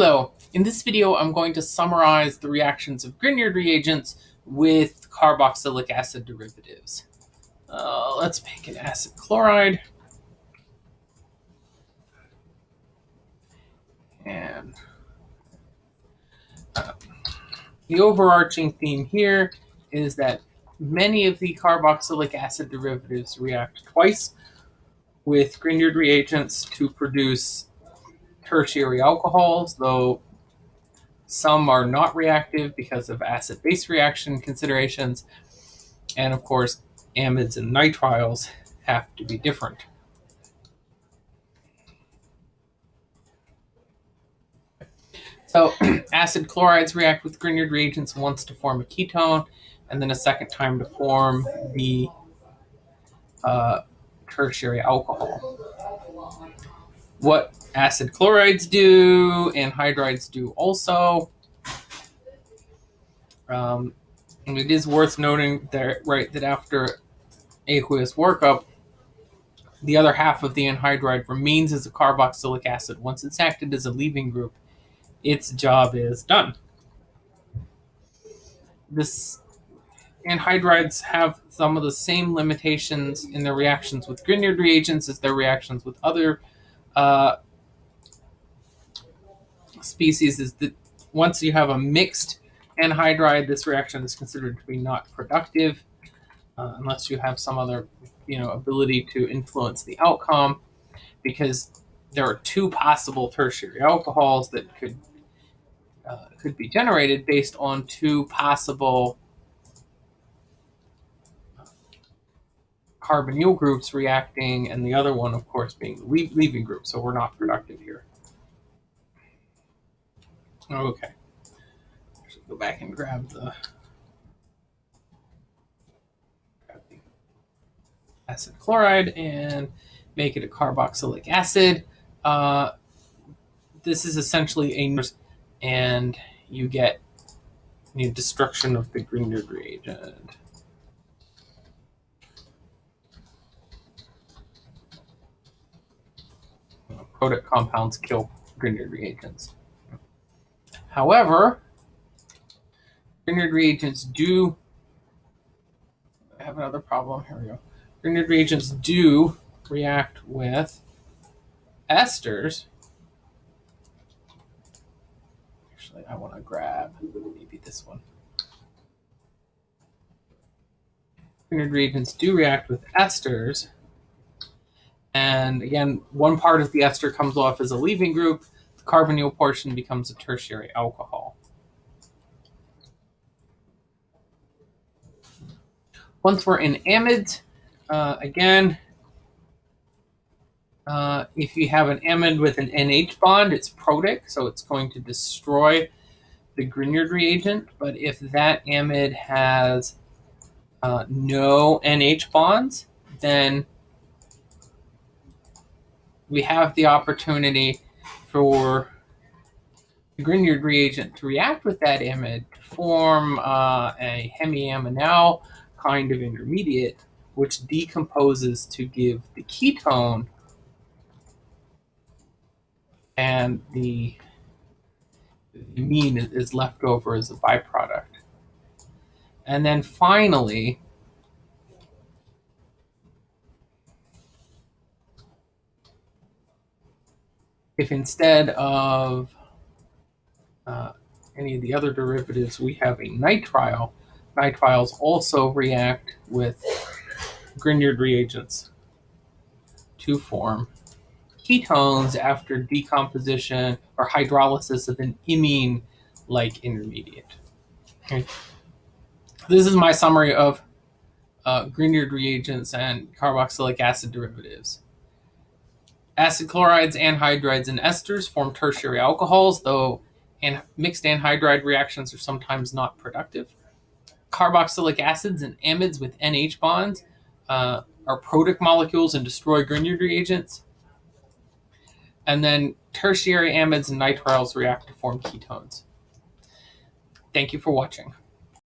Hello, in this video I'm going to summarize the reactions of Grignard reagents with carboxylic acid derivatives. Uh, let's make an acid chloride. And uh, the overarching theme here is that many of the carboxylic acid derivatives react twice with Grignard reagents to produce tertiary alcohols, though some are not reactive because of acid-base reaction considerations. And of course, amides and nitriles have to be different. So acid chlorides react with Grignard reagents once to form a ketone, and then a second time to form the uh, tertiary alcohol. What acid chlorides do anhydrides do also. Um, and it is worth noting that, right, that after aqueous workup, the other half of the anhydride remains as a carboxylic acid. Once it's acted as a leaving group, its job is done. This anhydrides have some of the same limitations in their reactions with Grignard reagents as their reactions with other uh, species is that once you have a mixed anhydride, this reaction is considered to be not productive uh, unless you have some other you know ability to influence the outcome because there are two possible tertiary alcohols that could uh, could be generated based on two possible carbonyl groups reacting and the other one of course being the leaving group so we're not productive Okay. Go back and grab the, acid chloride and make it a carboxylic acid. Uh, this is essentially a and you get the destruction of the Grignard reagent. Protic compounds kill Grignard reagents. However, Grignard reagents do I have another problem. Here we go. Grignard reagents do react with esters. Actually, I want to grab maybe this one. Grignard reagents do react with esters. And again, one part of the ester comes off as a leaving group, carbonyl portion becomes a tertiary alcohol. Once we're in amide, uh, again, uh, if you have an amide with an NH bond, it's protic, so it's going to destroy the Grignard reagent. But if that amide has uh, no NH bonds, then we have the opportunity for the Grignard reagent to react with that amide to form uh, a hemiaminal kind of intermediate, which decomposes to give the ketone and the, the amine is left over as a byproduct. And then finally, if instead of uh, any of the other derivatives, we have a nitrile, nitriles also react with Grignard reagents to form ketones after decomposition or hydrolysis of an imine-like intermediate. Okay. This is my summary of uh, Grignard reagents and carboxylic acid derivatives. Acid chlorides, anhydrides, and esters form tertiary alcohols, though mixed anhydride reactions are sometimes not productive. Carboxylic acids and amides with NH bonds uh, are protic molecules and destroy Grignard reagents. And then tertiary amides and nitriles react to form ketones. Thank you for watching.